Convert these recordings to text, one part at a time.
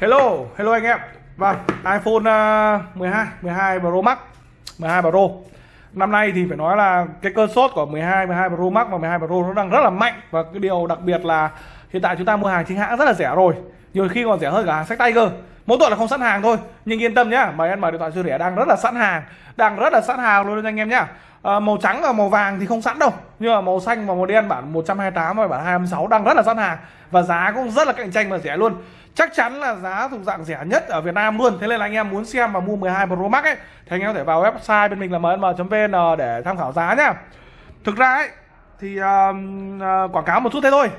Hello, hello anh em. Vâng, iPhone ờ, 12, 12 Pro Max, 12 Pro. Năm nay thì phải nói là cái cơn sốt của 12, 12 Pro Max và 12 Pro nó đang rất là mạnh và cái điều đặc biệt là hiện tại chúng ta mua hàng chính hãng rất là rẻ rồi. Nhiều khi còn rẻ hơn cả hàng sách tay cơ. Mỗi tuần là không sẵn hàng thôi, nhưng yên tâm nhá, mời em mở điện thoại siêu rẻ đang rất là sẵn hàng, đang rất là sẵn hàng luôn anh em nhá. À, màu trắng và màu vàng thì không sẵn đâu. Nhưng mà màu xanh và màu đen bản 128 và bản 26 đang rất là sẵn hàng. Và giá cũng rất là cạnh tranh và rẻ luôn. Chắc chắn là giá thuộc dạng rẻ nhất ở Việt Nam luôn. Thế nên là anh em muốn xem và mua 12 Pro Max ấy thì anh em có thể vào website bên mình là mnm.vn để tham khảo giá nhá. Thực ra ấy thì uh, uh, quảng cáo một chút thế thôi.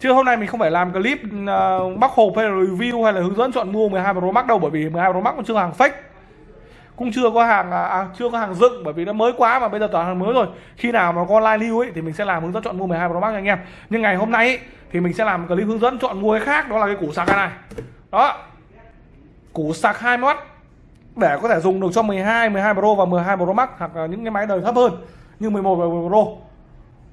Chứ hôm nay mình không phải làm clip ờ, uh, bóc hộp hay là review hay là hướng dẫn chọn mua 12 Pro Max đâu bởi vì 12 Pro Max cũng chưa hàng fake cũng chưa có hàng à, à, chưa có hàng dựng bởi vì nó mới quá mà bây giờ toàn hàng mới rồi. Khi nào mà có live lưu ấy thì mình sẽ làm hướng dẫn chọn mua 12 Pro Max anh em. Nhưng ngày hôm nay ấy, thì mình sẽ làm clip hướng dẫn chọn mua cái khác đó là cái củ sạc này. Đó. Củ sạc 2 mắt để có thể dùng được cho 12 12 Pro và 12 Pro Max hoặc là những cái máy đời thấp hơn như 11 và 11 Pro.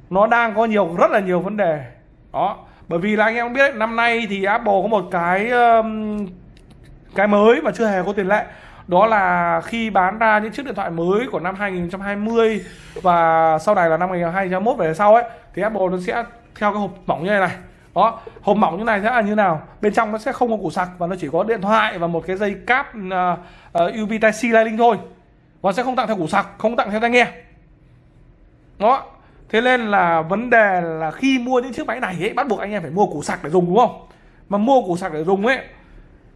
Nó đang có nhiều rất là nhiều vấn đề. Đó. Bởi vì là anh em biết đấy, năm nay thì Apple có một cái um, cái mới mà chưa hề có tiền lệ đó là khi bán ra những chiếc điện thoại mới của năm 2020 và sau này là năm 2021 về sau ấy thì Apple nó sẽ theo cái hộp mỏng như này này. Đó hộp mỏng như này sẽ là như nào? Bên trong nó sẽ không có củ sạc và nó chỉ có điện thoại và một cái dây cáp à, à, uh, uh, USB Type C Lightning thôi. Và sẽ không tặng theo củ sạc không tặng theo tai nghe. Đó thế nên là vấn đề là khi mua những chiếc máy này ấy bắt buộc anh em phải mua củ sạc để dùng đúng không? Mà mua củ sạc để dùng ấy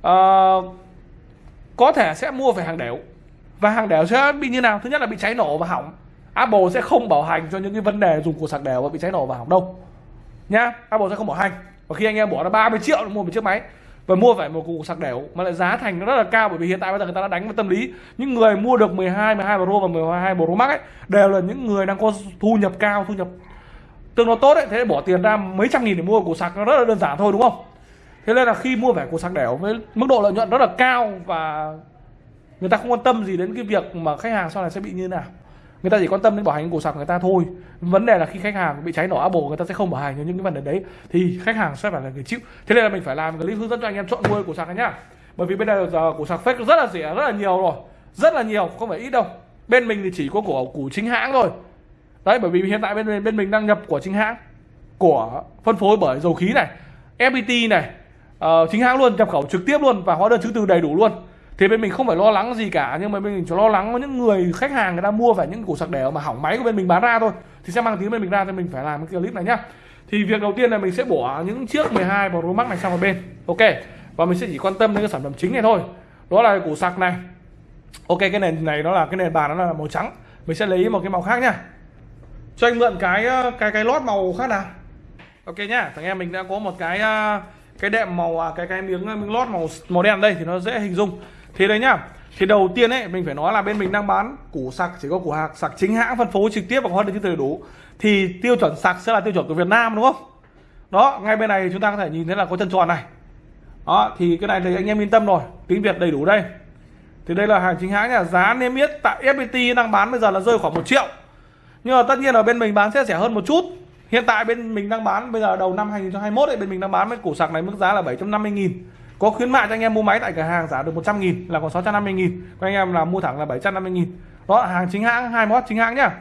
uh, có thể sẽ mua phải hàng đểu và hàng đểu sẽ bị như nào? Thứ nhất là bị cháy nổ và hỏng. Apple sẽ không bảo hành cho những cái vấn đề dùng củ sạc đều và bị cháy nổ và hỏng đâu. Nhá Apple sẽ không bảo hành. Và khi anh em bỏ ra 30 triệu để mua một chiếc máy và mua phải một củ sạc đều mà lại giá thành nó rất là cao, bởi vì hiện tại bây giờ người ta đã đánh vào tâm lý, những người mua được 12 12 Pro và 12 Pro Max ấy, đều là những người đang có thu nhập cao, thu nhập tương đối tốt ấy, thế bỏ tiền ra mấy trăm nghìn để mua củ sạc, nó rất là đơn giản thôi, đúng không? Thế nên là khi mua vẻ củ sạc đẻo với mức độ lợi nhuận rất là cao và người ta không quan tâm gì đến cái việc mà khách hàng sau này sẽ bị như thế nào. Người ta chỉ quan tâm đến bảo hành cổ sạc người ta thôi. Vấn đề là khi khách hàng bị cháy nổ Apple, người ta sẽ không bảo hành cho những cái vấn đề đấy, thì khách hàng sẽ phải là người chịu. Thế nên là mình phải làm clip hướng dẫn cho anh em chọn mua cổ sạc này nhá. Bởi vì bên đây giờ cổ sạc fake rất là rẻ, rất là nhiều rồi. Rất là nhiều, không phải ít đâu. Bên mình thì chỉ có của củ chính hãng thôi. Đấy, bởi vì hiện tại bên bên mình đang nhập của chính hãng, của phân phối bởi dầu khí này FPT này uh, chính hãng luôn nhập khẩu trực tiếp luôn và hóa đơn chứng từ đầy đủ luôn. Thì bên mình không phải lo lắng gì cả nhưng mà bên mình chỉ lo lắng có những người khách hàng người ta mua phải những củ sạc đẻo mà hỏng máy của bên mình bán ra thôi. Thì sẽ mang tiếng bên mình ra thì mình phải làm cái clip này nhá. Thì việc đầu tiên là mình sẽ bỏ những chiếc 12 Pro Max này sang một bên. Ok và mình sẽ chỉ quan tâm đến cái sản phẩm chính này thôi. Đó là củ sạc này. Ok cái nền này nó là cái nền bàn nó là màu trắng. Mình sẽ lấy một cái màu khác nhá. Cho anh mượn cái cái cái lót màu khác nào. Ok nhá thằng em mình đã có một cái uh, cái đệm màu à, cái cái miếng miếng lót màu màu đen đây thì nó dễ hình dung. Thế đấy nhá. Thì đầu tiên ấy, mình phải nói là bên mình đang bán củ sạc, chỉ có củ hạc, sạc chính hãng, phân phối trực tiếp và hóa đơn chứng từ đầy đủ. Thì tiêu chuẩn sạc sẽ là tiêu chuẩn của Việt Nam, đúng không? Đó, ngay bên này chúng ta có thể nhìn thấy là có chân tròn này. Đó, thì cái này thì anh em yên tâm rồi, tiếng Việt đầy đủ đây. Thì đây là hàng chính hãng nhà giá niêm yết tại FPT đang bán bây giờ là rơi khoảng một triệu. Nhưng mà tất nhiên là bên mình bán sẽ rẻ hơn một chút. Hiện tại bên mình đang bán bây giờ đầu năm 2021 ấy, bên mình đang bán với củ sạc này mức giá là 750 nghìn. Có khuyến mại cho anh em mua máy tại cửa hàng giá được 100 nghìn là còn 650 nghìn. Các anh em là mua thẳng là 750 nghìn. Đó hàng chính hãng, hai mod chính hãng nhá.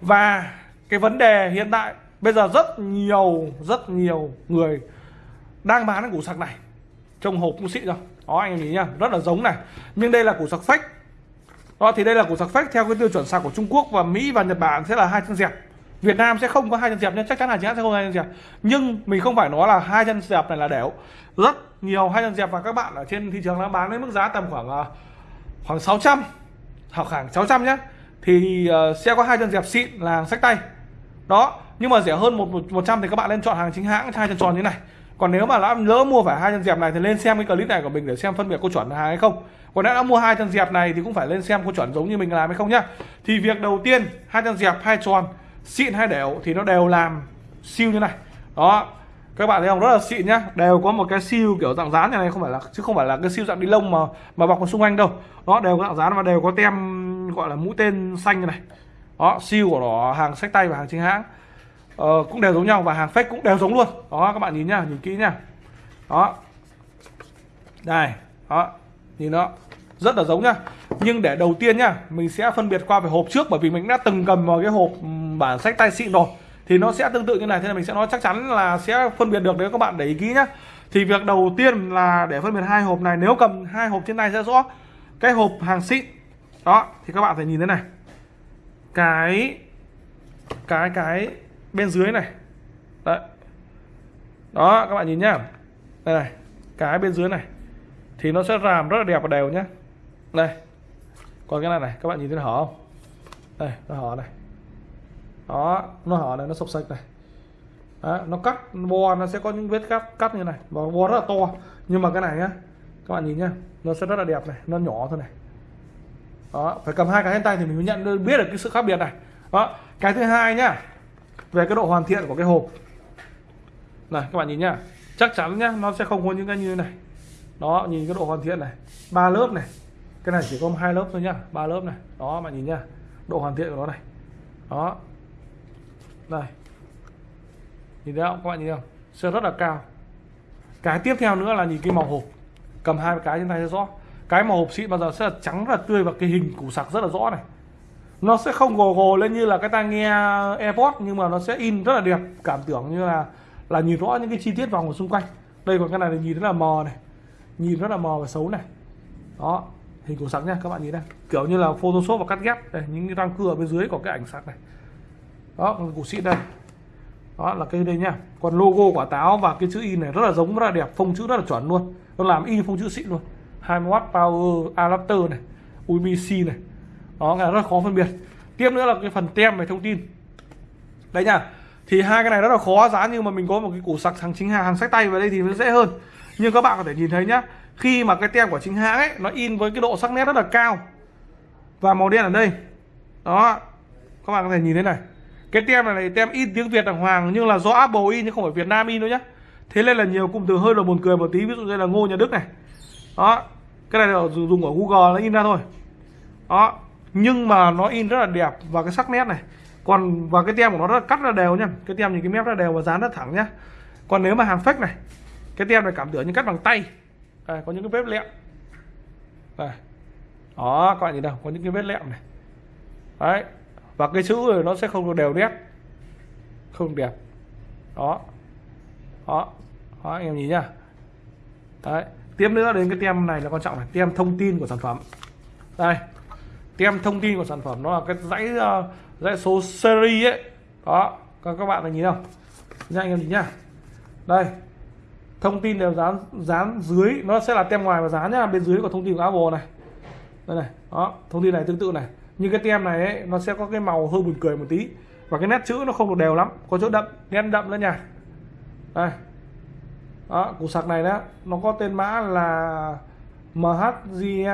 Và cái vấn đề hiện tại bây giờ rất nhiều rất nhiều người đang bán cái củ sạc này. Trong hộp cũng xịn rồi. Đó anh em nhìn nhá rất là giống này. Nhưng đây là củ sạc fake đó thì đây là củ sạc fake theo cái tiêu chuẩn sạc của Trung Quốc và Mỹ và Nhật Bản sẽ là hai chân dẹp Việt Nam sẽ không có hai chân dẹp nhưng chắc chắn là chính sẽ không có hai chân dẹp. Nhưng mình không phải nói là hai chân dẹp này là đẻo. Rất nhiều hai chân dẹp và các bạn ở trên thị trường đang bán với mức giá tầm khoảng ờ, khoảng 600 hoặc khoảng 600 nhé thì ờ, sẽ có hai chân dẹp xịn là hàng sách tay. Đó, nhưng mà rẻ hơn một một trăm thì các bạn nên chọn hàng chính hãng, hai chân tròn như này. Còn nếu mà đã lỡ mua phải hai chân dẹp này thì lên xem cái clip này của mình để xem phân biệt có chuẩn hàng hay không. Còn nếu đã mua hai chân dẹp này thì cũng phải lên xem có chuẩn giống như mình làm hay không nhá. Thì việc đầu tiên, hai chân dẹp, hai tròn xịn hay đều thì nó đều làm siêu như này. Đó các bạn thấy không? Rất là xịn nhá. Đều có một cái siêu kiểu dạng dán như này không phải là chứ không phải là cái siêu dạng đi lông mà mà bọc vào xung quanh đâu. Đó đều có dạng dán và đều có tem gọi là mũi tên xanh như này. Đó siêu của nó hàng sách tay và hàng chính hãng. Ờ, cũng đều giống nhau và hàng fake cũng đều giống luôn. Đó các bạn nhìn nhá nhìn kỹ nhá. Đó. Đây đó nhìn nó rất là giống nhá. Nhưng để đầu tiên nhá mình sẽ phân biệt qua về hộp trước bởi vì mình đã từng cầm vào cái hộp bản sách tay xịn rồi, thì nó sẽ tương tự như này. Thế là mình sẽ nói chắc chắn là sẽ phân biệt được, nếu các bạn để ý kỹ nhá. Thì việc đầu tiên là để phân biệt hai hộp này, nếu cầm hai hộp trên tay sẽ rõ cái hộp hàng xịn. Đó, thì các bạn phải nhìn thế này. Cái cái cái bên dưới này. Đấy. Đó, các bạn nhìn nhá. Đây này, cái bên dưới này. Thì nó sẽ làm rất là đẹp và đều nhá. Đây. Còn cái này này, các bạn nhìn thấy hở không? Đây, nó hở này đó nó hở này nó sộc sạch này. Đó, nó cắt bo nó sẽ có những vết cắt cắt như này. Và bo rất là to. Nhưng mà cái này nhá các bạn nhìn nhá nó sẽ rất là đẹp này nó nhỏ thôi này. Đó phải cầm hai cái trên tay thì mình mới nhận biết được cái sự khác biệt này. Đó cái thứ hai nhá về cái độ hoàn thiện của cái hộp. Này các bạn nhìn nhá chắc chắn nhá nó sẽ không có những cái như này. Đó nhìn cái độ hoàn thiện này ba lớp này. Cái này chỉ có hai lớp thôi nhá ba lớp này. Đó bạn nhìn nhá độ hoàn thiện của nó này. Đó đây. Nhìn thấy không? Các bạn nhìn không? Sơn rất là cao. Cái tiếp theo nữa là nhìn cái màu hộp. Cầm hai cái trên tay rất rõ. Cái màu hộp xịn bao giờ sẽ là trắng, rất là tươi và cái hình củ sạc rất là rõ này. Nó sẽ không gồ gồ lên như là cái tai nghe AirPods, nhưng mà nó sẽ in rất là đẹp. Cảm tưởng như là là nhìn rõ những cái chi tiết vòng ở xung quanh. Đây còn cái này là nhìn rất là mờ này. Nhìn rất là mờ và xấu này. Đó. Hình của sạc nha, các bạn nhìn đây. Kiểu như là photoshop và cắt ghép. Đây, những cái răng cưa ở bên dưới có cái ảnh sạc này đó còn xịn đây. Đó, là cái đây nha còn logo quả táo và cái chữ in này rất là giống, rất là đẹp, phông chữ rất là chuẩn luôn. Nó làm in phông chữ xịn luôn. 20W power adapter này USB này. Đó là rất khó phân biệt. Tiếp nữa là cái phần tem về thông tin. Đây nha thì hai cái này rất là khó, giá nhưng mà mình có một cái củ sạc hàng chính hàng hàng sách tay vào đây thì nó dễ hơn. Nhưng các bạn có thể nhìn thấy nhá, khi mà cái tem của chính hãng ấy, nó in với cái độ sắc nét rất là cao. Và màu đen ở đây. Đó, các bạn có thể nhìn thấy này cái tem này, này tem in tiếng Việt đàng hoàng nhưng là do Apple in chứ không phải Việt Nam in đâu nhá. Thế nên là nhiều cụm từ hơi là buồn cười một tí ví dụ như là Ngô Nhà Đức này. Đó cái này là dùng ở Google nó in ra thôi. Đó nhưng mà nó in rất là đẹp và cái sắc nét này. Còn và cái tem của nó rất là cắt ra đều nhá. Cái tem nhìn cái mép ra đều và dán rất thẳng nhá. Còn nếu mà hàng fake này cái tem này cảm tưởng như cắt bằng tay. Đây, có những cái vết lẹm. Đây. Đó các bạn nhìn đâu có những cái vết lẹm này. Đấy và cái chữ nó sẽ không được đều nét. Không đẹp. Đó. Đó. Đó anh em nhìn nhá. Đấy. Tiếp nữa đến cái tem này là quan trọng này. Tem thông tin của sản phẩm. Đây. Tem thông tin của sản phẩm nó là cái dãy uh, dãy số series ấy. Đó. Các các bạn này nhìn không? Nha anh em nhìn nhá. Đây. Thông tin đều dán dán dưới. Nó sẽ là tem ngoài và dán nhá bên dưới có thông tin của Apple này. Đây này. Đó. Thông tin này tương tự này nhưng cái tem này ấy, nó sẽ có cái màu hơi buồn cười một tí. Và cái nét chữ nó không được đều lắm có chỗ đậm nét đậm nữa nha. Đây. Đó củ sạc này đó nó có tên mã là MHG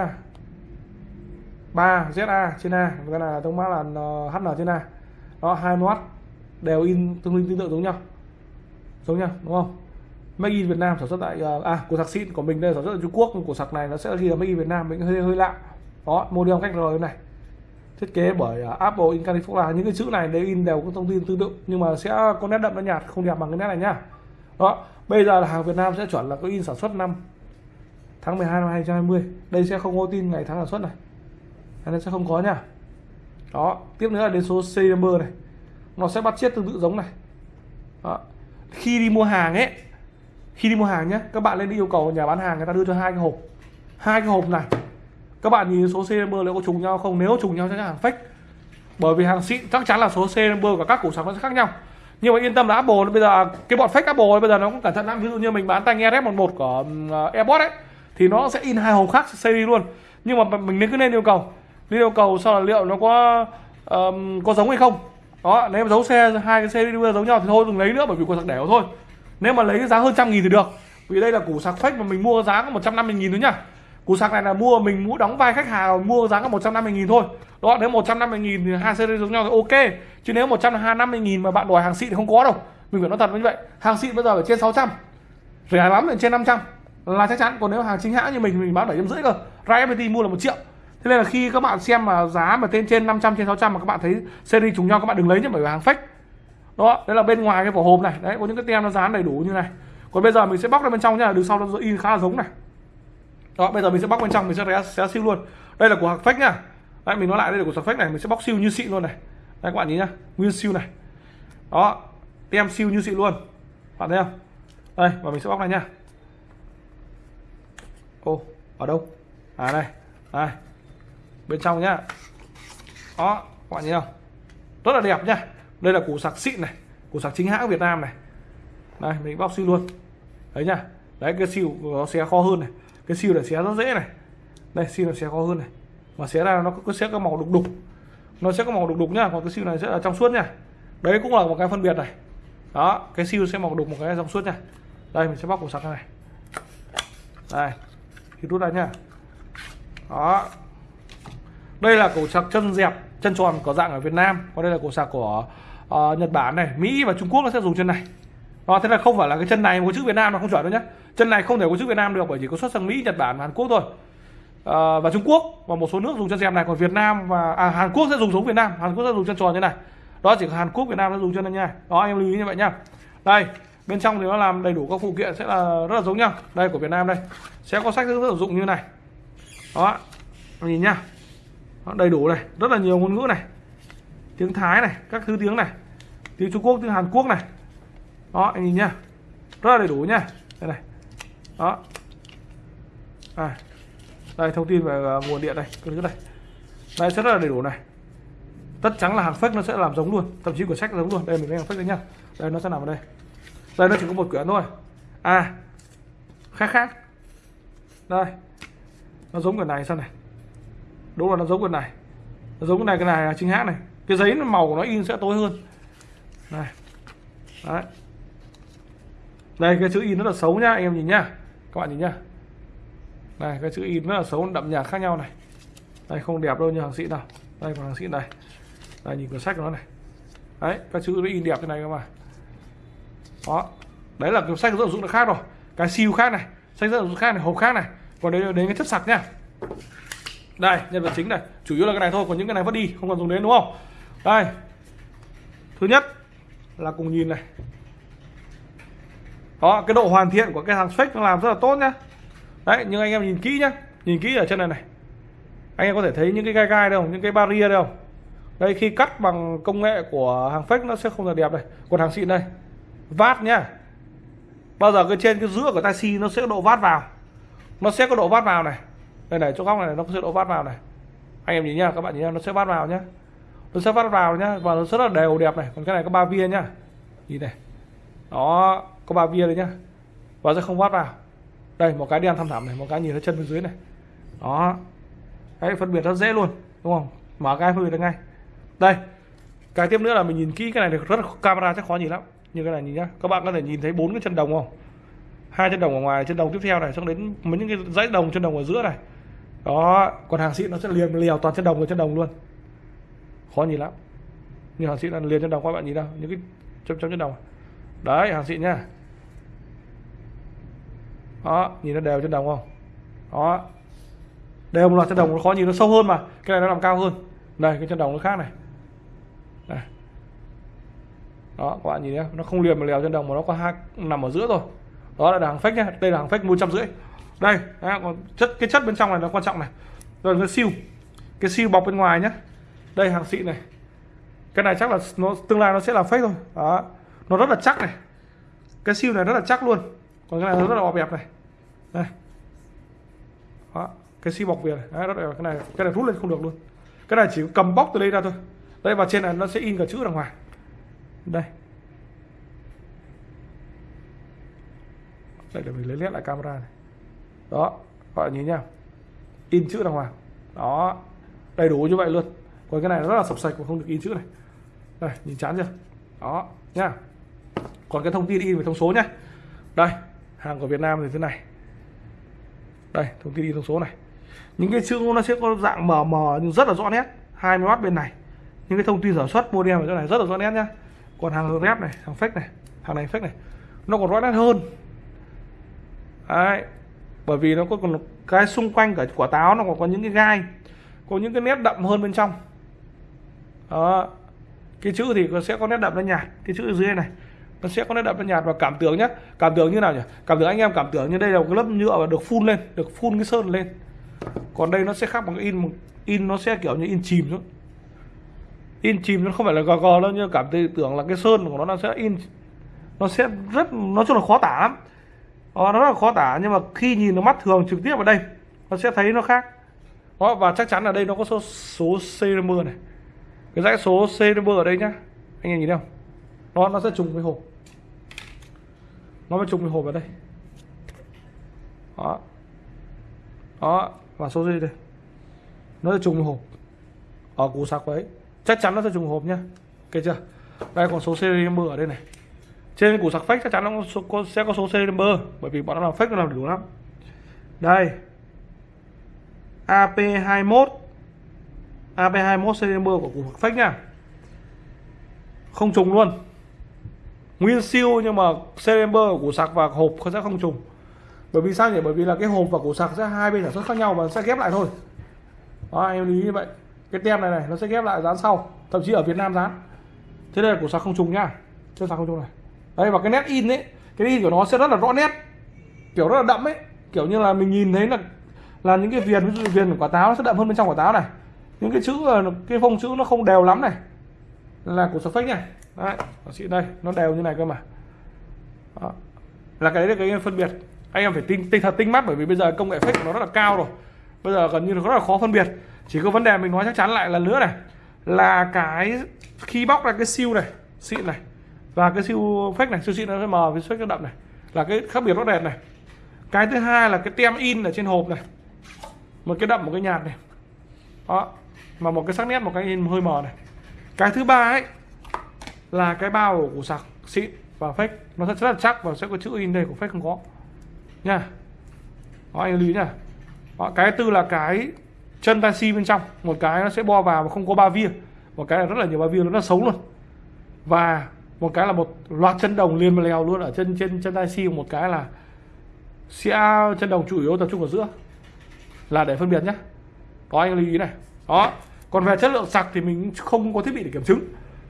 3 ZA trên A. Cái này là thông mã là HN trên A. Đó 20W đều in tương tương tự giống nhau. Giống nhau đúng không? Make in Việt Nam sản xuất tại ờ, à của sạc xịn của mình đây sản xuất ở Trung Quốc. Của sạc này nó sẽ ghi là Make in Việt Nam mình hơi hơi lạ. Đó model cách rồi này thiết kế bởi à, Apple in California. Những cái chữ này đều in đều có thông tin tương tự, nhưng mà sẽ có nét đậm nó nhạt, không đẹp bằng cái nét này nhá đó, bây giờ là hàng Việt Nam sẽ chuẩn là có in sản xuất năm tháng 12 năm 2020 đây sẽ không có tin ngày tháng sản xuất này. Nên sẽ không có nha. Đó, tiếp nữa là đến số serial number này. Nó sẽ bắt chiết tương tự giống này. Đó. khi đi mua hàng ấy, khi đi mua hàng nhé các bạn lên đi yêu cầu nhà bán hàng người ta đưa cho hai cái hộp. Hai cái hộp này các bạn nhìn số serial number liệu có trùng nhau không? Nếu trùng nhau chắc chắn hàng fake. Bởi vì hàng xịn chắc chắn là số serial number của các củ sản nó sẽ khác nhau. Nhưng mà yên tâm là Apple bây giờ cái bọn fake Apple bây giờ nó cũng cẩn thận lắm. Ví dụ như mình bán tai nghe RF11 của uh, AirPods ấy thì nó sẽ in hai hộp khác series luôn. Nhưng mà mình nên cứ nên yêu cầu. Nên yêu cầu sau là liệu nó có um, có giống hay không. Đó nếu mà giấu xe hai cái series giống nhau thì thôi đừng lấy nữa bởi vì củ sạc đẻo thôi. Nếu mà lấy giá hơn trăm nghìn thì được. Vì đây là củ sạc fake mà mình mua giá có 150 nghìn thôi nhá cú sạc này là mua, mình mua đóng vai khách hàng, mua giá là 150 nghìn thôi. Đó, nếu 150 nghìn thì hai series giống nhau thì ok. Chứ nếu 150 nghìn mà bạn đòi hàng xịn thì không có đâu. Mình phải nói thật như vậy. Hàng xịn bây giờ phải trên 600 rẻ lắm là trên 500 là chắc chắn. Còn nếu hàng chính hãng như mình mình bán bảy trăm rưỡi cơ. Ra FPT mua là một triệu. Thế nên là khi các bạn xem mà giá mà tên trên 500 trên 600 mà các bạn thấy series trùng nhau, các bạn đừng lấy nhé, bởi vì hàng fake. Đó đấy là bên ngoài cái vỏ hộp này. Đấy, có những cái tem nó dán đầy đủ như này. Còn bây giờ mình sẽ bóc ra bên trong nhá đường sau nó in khá là giống này đó bây giờ mình sẽ bóc bên trong mình sẽ xé, xé siêu luôn. Đây là của hàng fake nhá. Đấy mình nói lại đây là của hàng fake này mình sẽ bóc siêu như xịn luôn này. Đây các bạn nhìn nhá nguyên siêu này. Đó tem siêu như xịn luôn. Bạn thấy không? Đây và mình sẽ bóc này nhá. Ô ở đâu? À đây đây. Bên trong nhá. Đó các bạn nhìn không? Rất là đẹp nhá. Đây là củ sạc xịn này củ sạc chính hãng Việt Nam này. Đây mình bóc siêu luôn. Đấy nhá. Đấy cái siêu nó sẽ khó hơn này cái siêu này xé rất dễ này. Đây siêu này xé khó hơn này. Mà xé ra nó cứ sẽ có màu đục đục. Nó sẽ có màu đục đục nhá còn cái siêu này sẽ là trong suốt nhá. Đấy cũng là một cái phân biệt này. Đó cái siêu sẽ màu đục một cái trong suốt nhá. Đây mình sẽ bóc cục sạc này. Đây thì rút ra nhá. Đó. Đây là cổ sạc chân dẹp chân tròn có dạng ở Việt Nam. Còn đây là cổ sạc của uh, Nhật Bản này. Mỹ và Trung Quốc nó sẽ dùng chân này. Đó, thế là không phải là cái chân này có chữ Việt Nam nó không chuẩn đâu nhá chân này không thể có chữ Việt Nam được bởi chỉ có xuất sang Mỹ Nhật Bản và Hàn Quốc thôi. À, và Trung Quốc và một số nước dùng chân dẹp này còn Việt Nam và à, Hàn Quốc sẽ dùng giống Việt Nam. Hàn Quốc sẽ dùng chân tròn như này. Đó chỉ có Hàn Quốc Việt Nam nó dùng chân này nha đó em lưu ý như vậy nha đây bên trong thì nó làm đầy đủ các phụ kiện sẽ là rất là giống nhau đây của Việt Nam đây. Sẽ có sách hướng dẫn sử dụng như này. Đó nhìn nhá. Đó, đầy đủ này rất là nhiều ngôn ngữ này. Tiếng Thái này các thứ tiếng này. Tiếng Trung Quốc tiếng Hàn Quốc này. Đó anh nhìn nhá. Rất là đầy đủ nhá. Đây này đó. À đây thông tin về uh, nguồn điện đây cứ thứ này. Đây rất là đầy đủ này. Tất trắng là hàng fake nó sẽ làm giống luôn thậm chí của sách giống luôn. Đây mình lấy hàng fake đấy nhá. Đây nó sẽ nằm ở đây. Đây nó chỉ có một quyển thôi. À khác khác. Đây nó giống quyển này sao này. Đúng là nó giống quyển này. Nó giống cái này cái này là chính hãng này. Cái giấy màu của nó in sẽ tối hơn. Này. Đấy. Đây cái chữ in rất là xấu nhá anh em nhìn nhá các bạn nhìn nhá. Này cái chữ in rất là xấu, đậm nhạt khác nhau này. Đây, không đẹp đâu như hàng xịn nào. Đây còn hàng xịn này. Đây, nhìn cuốn sách của nó này. Đấy các chữ nó in đẹp thế này các mà. Đó. Đấy là cái sách rất dụng nó khác rồi. Cái siêu khác này. Sách rất dụng khác này, hộp khác này. Còn đấy đến cái chất sạc nhá đây, nhân vật chính này. Chủ yếu là cái này thôi, còn những cái này vẫn đi, không còn dùng đến, đúng không? Đây. Thứ nhất là cùng nhìn này đó cái độ hoàn thiện của cái hàng fake nó làm rất là tốt nhá. Đấy, nhưng anh em nhìn kỹ nhá. Nhìn kỹ ở chân này này. Anh em có thể thấy những cái gai gai đâu những cái barrier đâu đây khi cắt bằng công nghệ của hàng fake nó sẽ không là đẹp này còn hàng xịn đây. Vát nhá. Bao giờ cái trên, cái giữa của taxi nó sẽ có độ vát vào. Nó sẽ có độ vát vào này. Đây này, chỗ góc này nó sẽ độ vát vào này. Anh em nhìn nhá, các bạn nhìn nhá, nó sẽ vát vào nhá. Nó sẽ vát vào nhá, và nó rất là đều đẹp này. Còn cái này có ba viên nhá. Nhìn này. Đó có ba viên đấy nhá. Và sẽ không vắt vào. Đây, một cái đen thăm thẳm này, một cái nhìn thấy chân bên dưới này. Đó. Đấy, phân biệt rất dễ luôn, đúng không? Mở cái phân biệt được ngay. Đây, cái tiếp nữa là mình nhìn kỹ cái này được rất là camera chắc khó nhìn lắm. Như cái này nhìn nhá. Các bạn có thể nhìn thấy bốn cái chân đồng không? Hai chân đồng ở ngoài, chân đồng tiếp theo này, xong đến mấy những cái dãy đồng, chân đồng ở giữa này. Đó, còn hàng xịn nó sẽ liền liều toàn chân đồng và chân đồng luôn. Khó nhìn lắm. Như hàng xịn là liền chân đồng, các bạn nhìn đâu? Những cái chấm chấm chân đồng. Đấy, hàng xịn nhá đó nhìn nó đều trên đồng không? Đó. Đều một loạt chân đồng nó khó nhìn nó sâu hơn mà. Cái này nó làm cao hơn. Đây cái chân đồng nó khác này. Đây. đó các bạn nhìn nhé. Nó không liền mà lèo chân đồng mà nó có hai nằm ở giữa rồi đó là hàng phách nhé đây là hàng phách một trăm rưỡi. Đây đó, còn chất cái chất bên trong này nó quan trọng này. Rồi cái siêu. Cái siêu bọc bên ngoài nhá. Đây hàng xịn này. Cái này chắc là nó tương lai nó sẽ là fake thôi. Đó. Nó rất là chắc này. Cái siêu này rất là chắc luôn còn cái này nó rất là bọc đẹp này. Đây. Đó cái xi bọc việt này. Đấy, rất là cái này cái này rút lên không được luôn. Cái này chỉ cầm bóc từ đây ra thôi. Đây và trên này nó sẽ in cả chữ ra ngoài đây. Đây để mình lấy nét lại camera này. Đó các bạn nhìn nhá, in chữ ra ngoài đó đầy đủ như vậy luôn. Còn cái này rất là sập sạch và không được in chữ này. Đây nhìn chán chưa? Đó nhá. Còn cái thông tin in về thông số nhá. Đây hàng của Việt Nam thì thế này. Đây, thông tin in thông số này. Những cái chữ nó sẽ có dạng mờ mờ nhưng rất là rõ nét. 20W bên này. Những cái thông tin sản xuất model ở chỗ này rất là rõ nét nhá. Còn hàng rep này, hàng fake này, hàng này fake này, nó còn rõ nét hơn. Đấy. bởi vì nó có còn cái xung quanh cả quả táo nó còn có những cái gai, có những cái nét đậm hơn bên trong. Đó, cái chữ thì sẽ có nét đậm nó nhạt cái chữ ở dưới này nó sẽ có nét đậm nét nhạt và cảm tưởng nhé cảm tưởng như nào nhỉ? Cảm tưởng anh em cảm tưởng như đây là một cái lớp nhựa và được phun lên, được phun cái sơn lên. Còn đây nó sẽ khác bằng in in nó sẽ kiểu như in chìm thôi. In chìm nó không phải là gò gò đâu, nhưng cảm tưởng là cái sơn của nó nó sẽ in, nó sẽ rất, nói chung là khó tả lắm. Ờ, nó rất là khó tả, nhưng mà khi nhìn nó mắt thường trực tiếp vào đây, nó sẽ thấy nó khác. Đó, và chắc chắn là đây nó có số số serial này. Cái dãy số serial ở đây nhá. Anh em nhìn thấy không? Nó nó sẽ trùng với hộp nó mới trùng cái hộp vào đây. Đó. Đó và số dây đây nó sẽ trùng với hộp ở củ sạc đấy chắc chắn nó sẽ trùng hộp nhá ok chưa? Đây còn số serial number ở đây này. Trên củ sạc fake chắc chắn nó có, sẽ có số serial number bởi vì bọn nó làm fake nó làm đủ lắm. Đây. AP21 AP21 serial number của củ sạc fake nha. Không trùng luôn nguyên siêu nhưng mà serial của củ sạc và hộp sẽ không trùng. Bởi vì sao nhỉ? Bởi vì là cái hộp và củ sạc sẽ hai bên sản xuất khác nhau và sẽ ghép lại thôi. Đó em lưu ý như vậy. Cái tem này này, nó sẽ ghép lại dán sau, thậm chí ở Việt Nam dán. Thế đây là củ sạc không trùng nhá chưa sạc không trùng này. Đây và cái nét in ấy, cái in của nó sẽ rất là rõ nét. Kiểu rất là đậm ấy. Kiểu như là mình nhìn thấy là là những cái viền, ví dụ viền của quả táo, nó sẽ đậm hơn bên trong quả táo này. Những cái chữ, cái phông chữ nó không đều lắm này. Là củ sạc fake này đấy chị đây, nó đều như này cơ mà. Đó. là cái đấy là cái phân biệt. Anh em phải tinh tinh thật tinh mắt, bởi vì bây giờ công nghệ fake của nó rất là cao rồi. Bây giờ gần như là rất là khó phân biệt. Chỉ có vấn đề mình nói chắc chắn lại lần nữa này, là cái khi bóc ra cái siêu này, xịn này, và cái siêu fake này, siêu xịn nó sẽ mờ với fake nó đậm này, là cái khác biệt rõ rệt này. Cái thứ hai là cái tem in ở trên hộp này, một cái đậm, một cái nhạt này. Đó. Mà một cái sắc nét, một cái in hơi mờ này. Cái thứ ba ấy là cái bao của sạc xịn và fake. Nó sẽ rất là chắc và sẽ có chữ in đây của fake không có. Nha. Đó anh lý nha. Đó, cái tư là cái chân taxi bên trong. Một cái nó sẽ bo vào và không có ba via. Một cái là rất là nhiều ba via nó rất xấu luôn. Và một cái là một loạt chân đồng liền mà lèo luôn ở chân trên chân taxi một cái là sẽ chân đồng chủ yếu tập trung ở giữa. Là để phân biệt nhé đó anh lưu ý này. Đó. Còn về chất lượng sạc thì mình không có thiết bị để kiểm chứng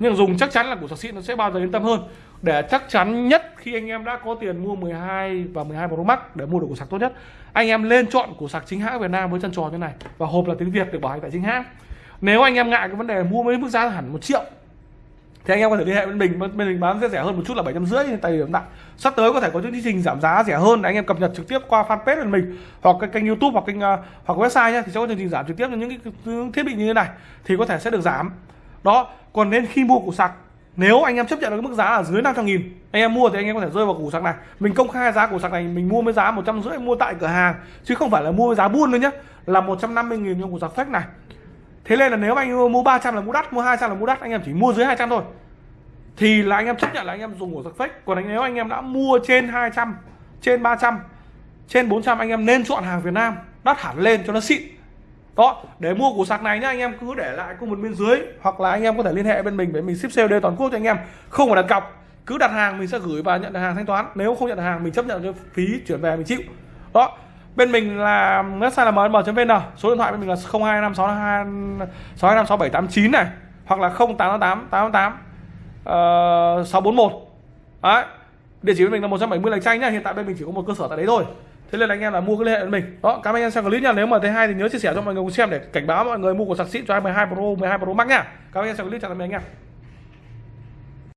nhưng dùng chắc chắn là của sạc xịn nó sẽ bao giờ yên tâm hơn. Để chắc chắn nhất khi anh em đã có tiền mua 12 và 12 Pro Max để mua được củ sạc tốt nhất, anh em lên chọn củ sạc chính hãng Việt Nam với chân tròn như này. Và hộp là tiếng Việt được bảo hành tại chính hãng. Nếu anh em ngại cái vấn đề mua với mức giá hẳn một triệu, thì anh em có thể liên hệ với mình. Bên mình bán sẽ rẻ hơn một chút là bảy trăm rưỡi tại điểm tại. Sắp tới có thể có những chương trình giảm giá rẻ hơn để anh em cập nhật trực tiếp qua fanpage của mình hoặc cái kênh youtube hoặc kênh à, hoặc website nhé, thì sẽ có chương trình giảm trực tiếp cho những cái thiết bị như thế này. Thì có thể sẽ được giảm đó, còn nên khi mua củ sạc, nếu anh em chấp nhận được cái mức giá ở dưới 500 nghìn, anh em mua thì anh em có thể rơi vào củ sạc này. Mình công khai giá củ sạc này, mình mua với giá một trăm rưỡi, mua tại cửa hàng, chứ không phải là mua với giá buôn nữa nhé là 150 nghìn trong củ sạc fake này. Thế nên là nếu anh mua 300 là mua đắt, mua 200 là mua đắt, anh em chỉ mua dưới 200 thôi. Thì là anh em chấp nhận là anh em dùng củ sạc fake. Còn nếu anh em đã mua trên 200 trên 300 trên 400 anh em nên chọn hàng Việt Nam, đắt hẳn lên cho nó xịn đó để mua củ sạc này nhá anh em cứ để lại comment bên dưới hoặc là anh em có thể liên hệ bên mình để mình ship COD toàn quốc cho anh em. Không phải đặt cọc cứ đặt hàng mình sẽ gửi và nhận hàng thanh toán. Nếu không nhận hàng mình chấp nhận cái phí chuyển về mình chịu. Đó bên mình là website là mm.vn số điện thoại bên mình là 025622 62568789 này hoặc là 0888 88 uh, 641 đấy địa chỉ bên mình là 170 lạch tranh nhá hiện tại bên mình chỉ có một cơ sở tại đấy thôi thế nên là anh em là mua cái liên hệ với mình. Đó, cảm ơn anh em xem clip nha. Nếu mà thấy hay thì nhớ chia sẻ cho mọi người cùng xem để cảnh báo mọi người mua của sạc xịn cho 12 Pro 12 Pro Max nha. Cảm ơn anh em xem clip, chào tạm biệt anh em.